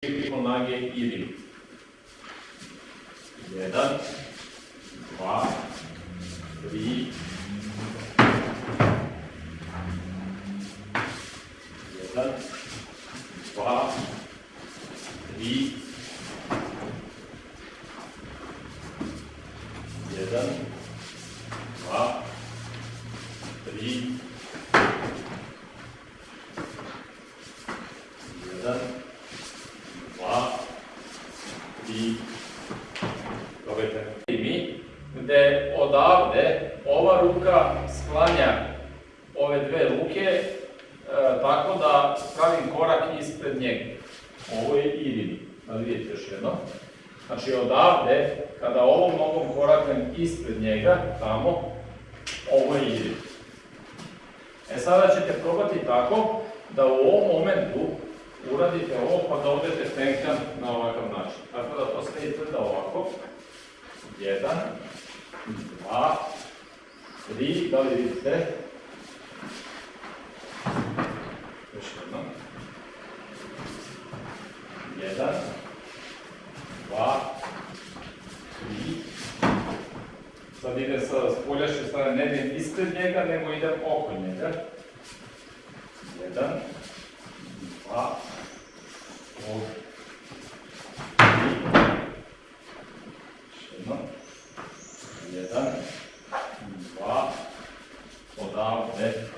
preko nage ili. Jedan, dva, tri, jedan, dva, tri, jedan, dva, tri, jedan, dva, tri, I mi, gde odavde ova ruka sklanja ove dve ruke e, tako da pravim korak ispred njega. Ovo je irin. Da vidite još jedno. Znači odavde, kada ovom nogom koraknem ispred njega, tamo, ovo je irin. E sada ćete probati tako da u ovom momentu uradite ovo pa da odete tenkan na ovakav način. Jedan, dva, tri, da li vidite? Još jednom. Jedan, dva, tri. Sad idem sa spoljašnje strane, ne idem ispred njega, nego idem oko njega. Jedan, dva, ovdje. jedno, jedan, dva, odavde,